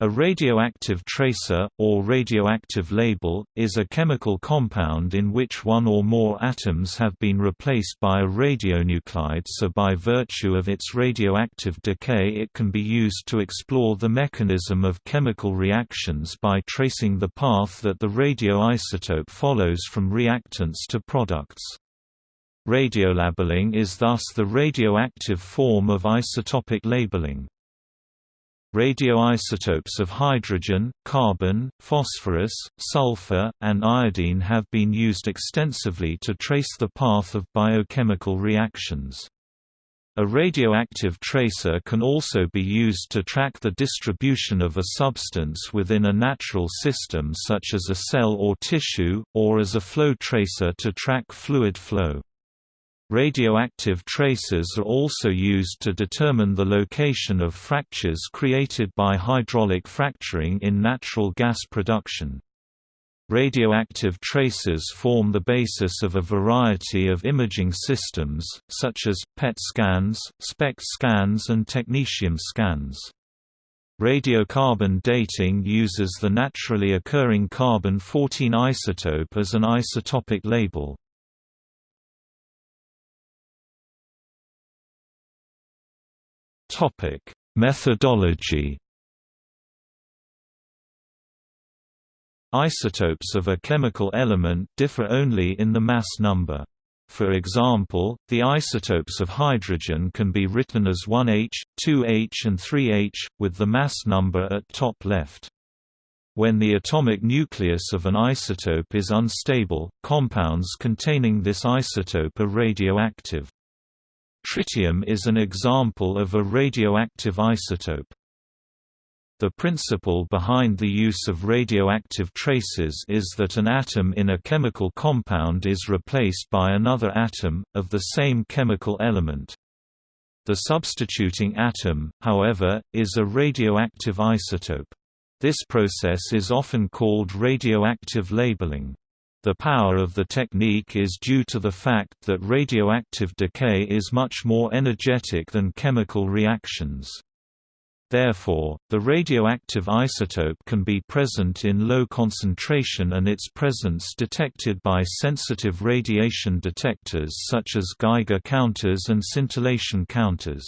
A radioactive tracer, or radioactive label, is a chemical compound in which one or more atoms have been replaced by a radionuclide so by virtue of its radioactive decay it can be used to explore the mechanism of chemical reactions by tracing the path that the radioisotope follows from reactants to products. Radiolabeling is thus the radioactive form of isotopic labeling. Radioisotopes of hydrogen, carbon, phosphorus, sulfur, and iodine have been used extensively to trace the path of biochemical reactions. A radioactive tracer can also be used to track the distribution of a substance within a natural system such as a cell or tissue, or as a flow tracer to track fluid flow. Radioactive tracers are also used to determine the location of fractures created by hydraulic fracturing in natural gas production. Radioactive tracers form the basis of a variety of imaging systems, such as, PET scans, SPECT scans and technetium scans. Radiocarbon dating uses the naturally occurring carbon-14 isotope as an isotopic label. Topic: Methodology. Isotopes of a chemical element differ only in the mass number. For example, the isotopes of hydrogen can be written as 1H, 2H and 3H, with the mass number at top left. When the atomic nucleus of an isotope is unstable, compounds containing this isotope are radioactive. Tritium is an example of a radioactive isotope. The principle behind the use of radioactive tracers is that an atom in a chemical compound is replaced by another atom, of the same chemical element. The substituting atom, however, is a radioactive isotope. This process is often called radioactive labeling. The power of the technique is due to the fact that radioactive decay is much more energetic than chemical reactions. Therefore, the radioactive isotope can be present in low concentration and its presence detected by sensitive radiation detectors such as Geiger counters and scintillation counters.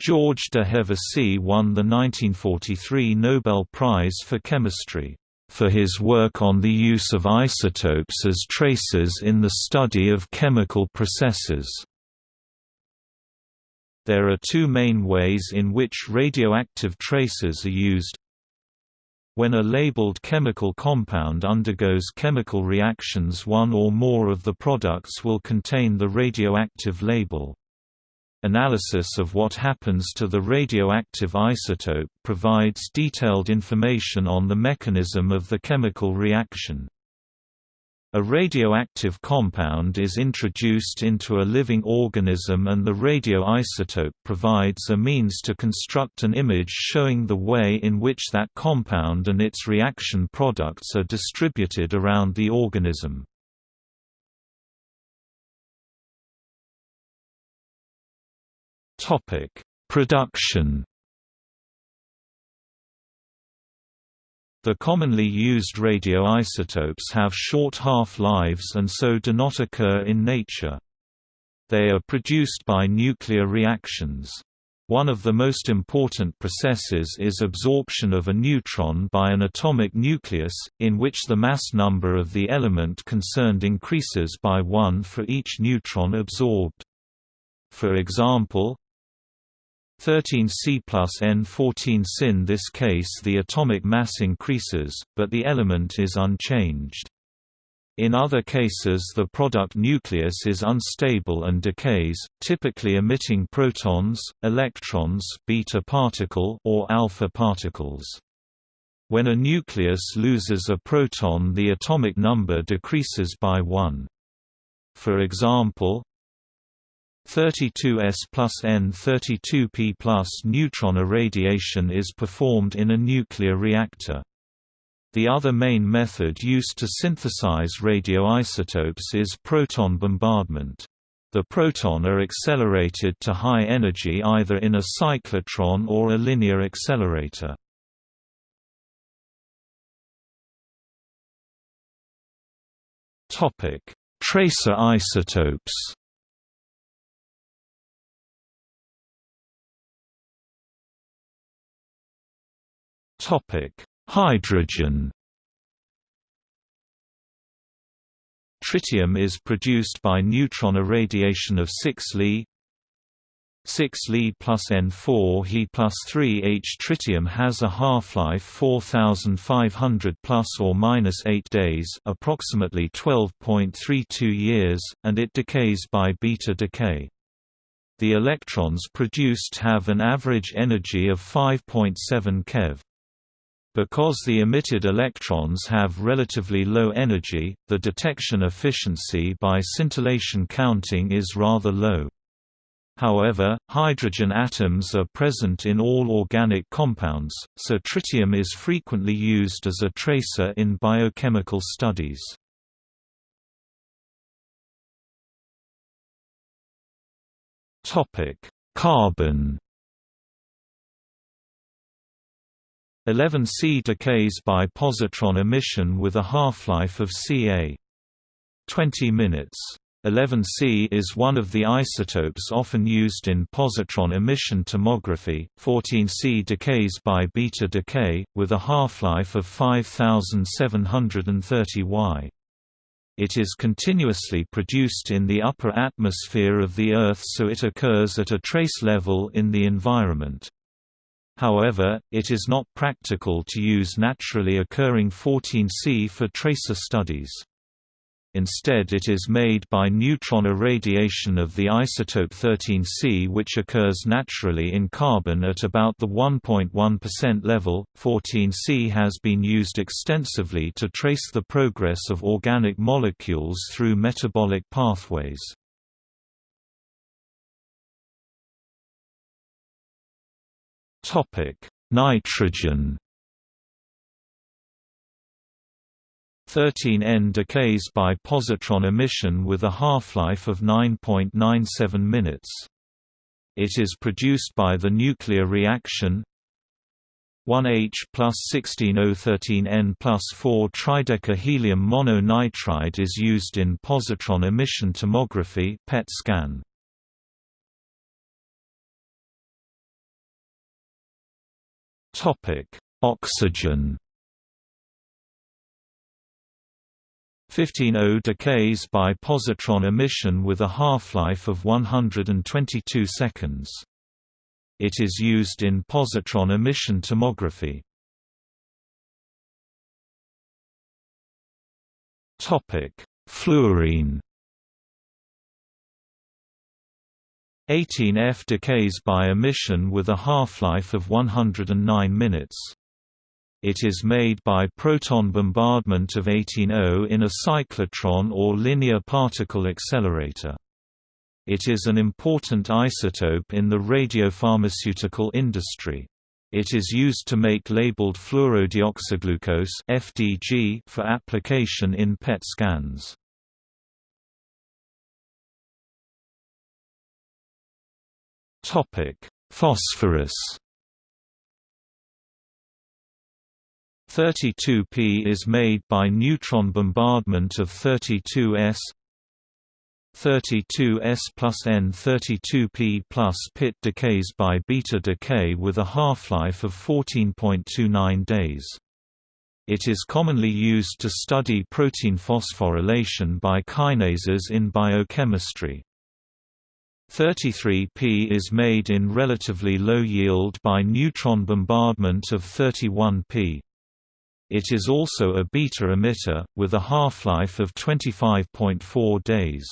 George de Hevesy won the 1943 Nobel Prize for Chemistry for his work on the use of isotopes as tracers in the study of chemical processes. There are two main ways in which radioactive tracers are used. When a labeled chemical compound undergoes chemical reactions one or more of the products will contain the radioactive label. Analysis of what happens to the radioactive isotope provides detailed information on the mechanism of the chemical reaction. A radioactive compound is introduced into a living organism and the radioisotope provides a means to construct an image showing the way in which that compound and its reaction products are distributed around the organism. Topic: Production. The commonly used radioisotopes have short half-lives and so do not occur in nature. They are produced by nuclear reactions. One of the most important processes is absorption of a neutron by an atomic nucleus, in which the mass number of the element concerned increases by 1 for each neutron absorbed. For example, 13 C plus N 14 Sin this case the atomic mass increases, but the element is unchanged. In other cases the product nucleus is unstable and decays, typically emitting protons, electrons beta particle or alpha particles. When a nucleus loses a proton the atomic number decreases by 1. For example, 32S plus N32P plus neutron irradiation is performed in a nuclear reactor. The other main method used to synthesize radioisotopes is proton bombardment. The proton are accelerated to high energy either in a cyclotron or a linear accelerator. Topic: Tracer isotopes. Hydrogen Tritium is produced by neutron irradiation of 6 Li 6 Li plus N4 He plus 3 H. Tritium has a half-life 4,500 plus or minus 8 days approximately 12.32 years, and it decays by beta decay. The electrons produced have an average energy of 5.7 keV. Because the emitted electrons have relatively low energy, the detection efficiency by scintillation counting is rather low. However, hydrogen atoms are present in all organic compounds, so tritium is frequently used as a tracer in biochemical studies. Carbon 11C decays by positron emission with a half-life of ca. 20 minutes. 11C is one of the isotopes often used in positron emission tomography. 14C decays by beta decay, with a half-life of 5730 Y. It is continuously produced in the upper atmosphere of the Earth so it occurs at a trace level in the environment. However, it is not practical to use naturally occurring 14C for tracer studies. Instead it is made by neutron irradiation of the isotope 13C which occurs naturally in carbon at about the 1.1% level. 14C has been used extensively to trace the progress of organic molecules through metabolic pathways. Nitrogen. 13N decays by positron emission with a half-life of 9.97 minutes. It is produced by the nuclear reaction 1H plus 16O13N plus 4 tridecahelium mononitride is used in positron emission tomography PET scan. Oxygen. 15O decays by positron emission with a half-life of 122 seconds. It is used in positron emission tomography. Topic: Fluorine. 18F decays by emission with a half-life of 109 minutes. It is made by proton bombardment of 18O in a cyclotron or linear particle accelerator. It is an important isotope in the radiopharmaceutical industry. It is used to make labeled fluorodeoxyglucose (FDG) for application in PET scans. Topic: Phosphorus. 32P is made by neutron bombardment of 32S 32S plus N32P plus PIT decays by beta decay with a half-life of 14.29 days. It is commonly used to study protein phosphorylation by kinases in biochemistry. 33P is made in relatively low yield by neutron bombardment of 31P. It is also a beta emitter, with a half-life of 25.4 days.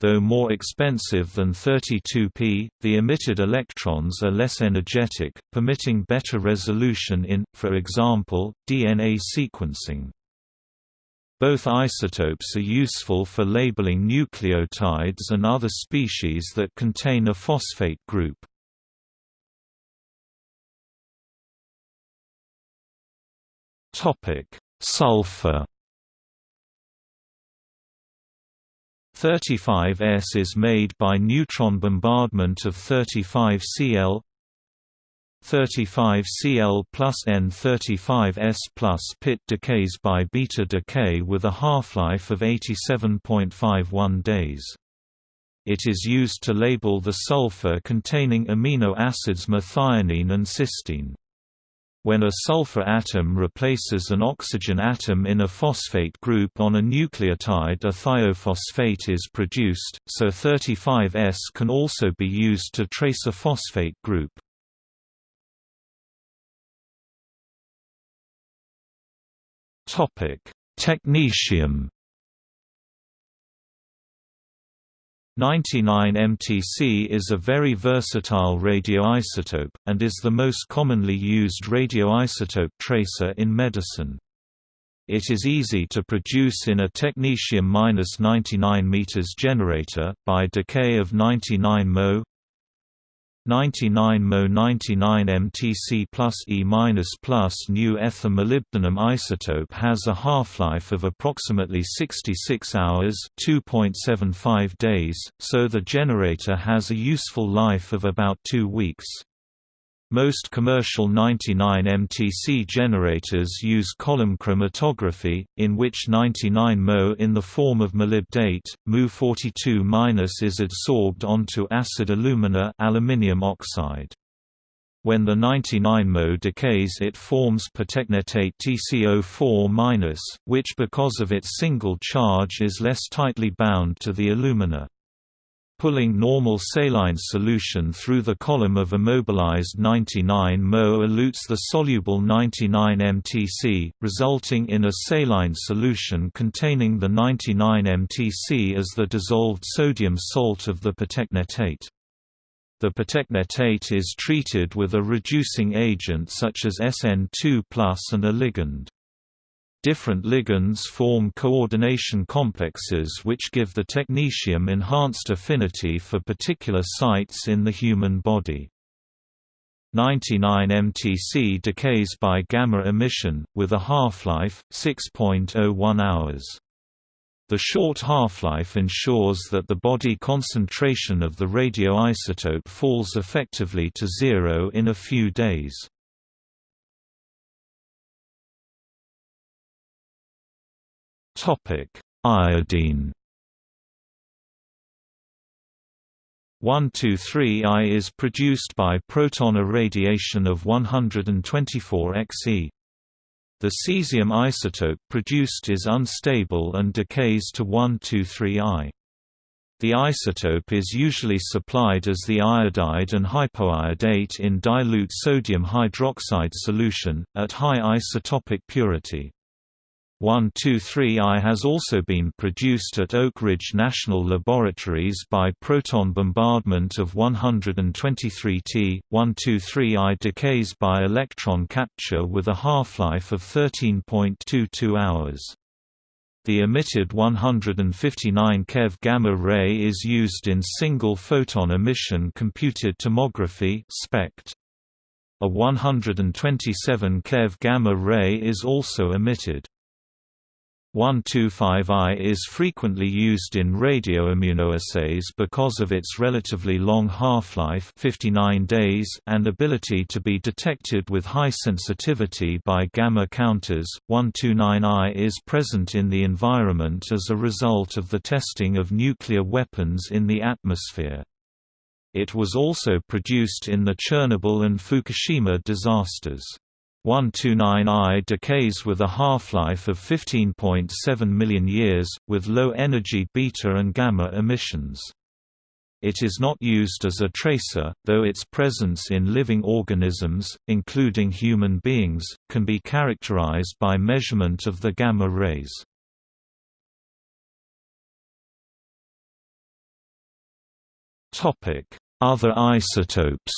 Though more expensive than 32P, the emitted electrons are less energetic, permitting better resolution in, for example, DNA sequencing. Both isotopes are useful for labeling nucleotides and other species that contain a phosphate group. Topic: Sulfur 35S is made by neutron bombardment of 35Cl 35Cl plus N35S plus pit decays by beta decay with a half-life of 87.51 days. It is used to label the sulfur containing amino acids methionine and cysteine. When a sulfur atom replaces an oxygen atom in a phosphate group on a nucleotide a thiophosphate is produced, so 35S can also be used to trace a phosphate group. Technetium 99MTC is a very versatile radioisotope, and is the most commonly used radioisotope tracer in medicine. It is easy to produce in a technetium-99 m generator, by decay of 99 Mo 99 Mo 99 MTC plus E plus new ether molybdenum isotope has a half-life of approximately 66 hours 2.75 days, so the generator has a useful life of about two weeks. Most commercial 99 MTC generators use column chromatography, in which 99 Mo in the form of molybdate, Mu42- is adsorbed onto acid alumina aluminium oxide. When the 99 Mo decays it forms pertechnetate TCO4-, which because of its single charge is less tightly bound to the alumina. Pulling normal saline solution through the column of immobilized 99 Mo elutes the soluble 99 MTC, resulting in a saline solution containing the 99 MTC as the dissolved sodium salt of the pertechnetate. The pertechnetate is treated with a reducing agent such as SN2+ and a ligand. Different ligands form coordination complexes which give the technetium enhanced affinity for particular sites in the human body. 99 MTC decays by gamma emission, with a half-life, 6.01 hours. The short half-life ensures that the body concentration of the radioisotope falls effectively to zero in a few days. Iodine 123I is produced by proton irradiation of 124 Xe. The cesium isotope produced is unstable and decays to 123I. The isotope is usually supplied as the iodide and hypoiodate in dilute sodium hydroxide solution, at high isotopic purity. 123I has also been produced at Oak Ridge National Laboratories by proton bombardment of 123T. 123I decays by electron capture with a half-life of 13.22 hours. The emitted 159 keV gamma ray is used in single photon emission computed tomography (SPECT). A 127 keV gamma ray is also emitted. 125I is frequently used in radioimmunoassays because of its relatively long half-life 59 days and ability to be detected with high sensitivity by gamma counters. 129I is present in the environment as a result of the testing of nuclear weapons in the atmosphere. It was also produced in the Chernobyl and Fukushima disasters. 129I decays with a half-life of 15.7 million years, with low energy beta and gamma emissions. It is not used as a tracer, though its presence in living organisms, including human beings, can be characterized by measurement of the gamma rays. Other isotopes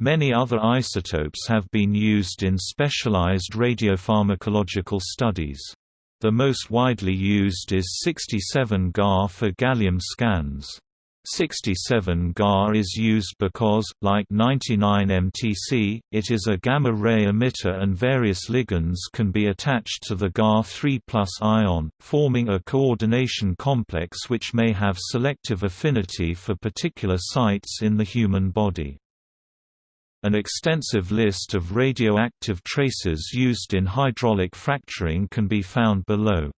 Many other isotopes have been used in specialized radiopharmacological studies. The most widely used is 67 Ga for gallium scans. 67 GAR is used because, like 99 MTC, it is a gamma-ray emitter and various ligands can be attached to the GAR3 ion, forming a coordination complex which may have selective affinity for particular sites in the human body. An extensive list of radioactive tracers used in hydraulic fracturing can be found below.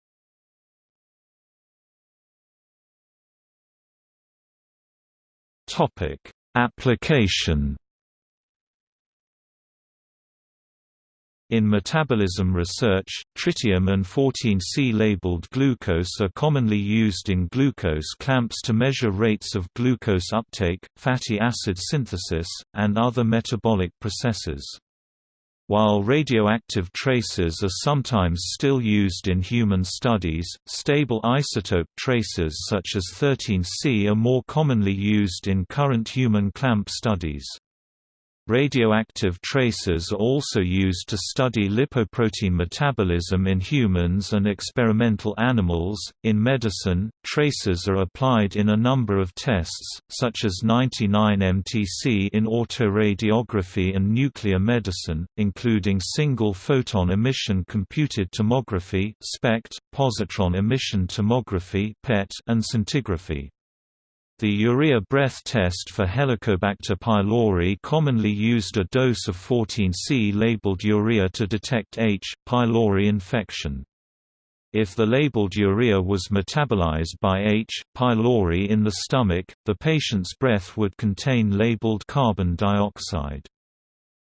Topic: Application In metabolism research, tritium and 14C labeled glucose are commonly used in glucose clamps to measure rates of glucose uptake, fatty acid synthesis, and other metabolic processes. While radioactive tracers are sometimes still used in human studies, stable isotope tracers such as 13C are more commonly used in current human clamp studies. Radioactive tracers are also used to study lipoprotein metabolism in humans and experimental animals. In medicine, tracers are applied in a number of tests, such as 99MTC in autoradiography and nuclear medicine, including single photon emission computed tomography (SPECT), positron emission tomography (PET), and scintigraphy. The urea breath test for Helicobacter pylori commonly used a dose of 14C labeled urea to detect H. pylori infection. If the labeled urea was metabolized by H. pylori in the stomach, the patient's breath would contain labeled carbon dioxide.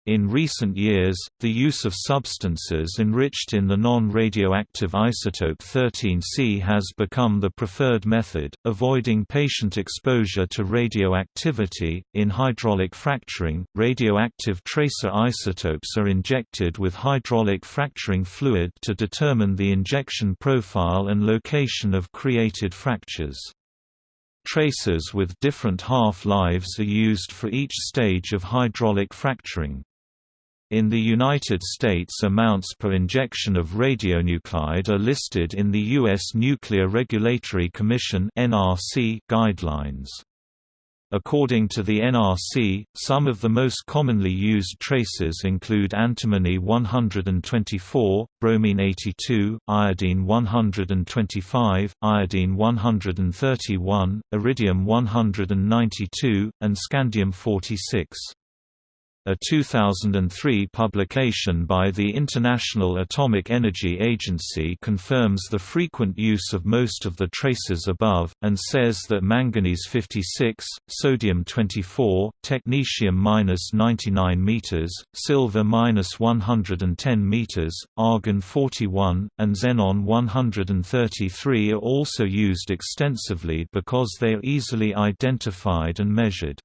In recent years, the use of substances enriched in the non-radioactive isotope 13C has become the preferred method, avoiding patient exposure to radioactivity. In hydraulic fracturing, radioactive tracer isotopes are injected with hydraulic fracturing fluid to determine the injection profile and location of created fractures. Tracers with different half-lives are used for each stage of hydraulic fracturing. In the United States amounts per injection of radionuclide are listed in the U.S. Nuclear Regulatory Commission guidelines. According to the NRC, some of the most commonly used tracers include antimony 124, bromine 82, iodine 125, iodine 131, iridium 192, and scandium 46. A 2003 publication by the International Atomic Energy Agency confirms the frequent use of most of the tracers above, and says that manganese 56, sodium 24, technetium-99 m, silver-110 m, argon 41, and xenon 133 are also used extensively because they are easily identified and measured.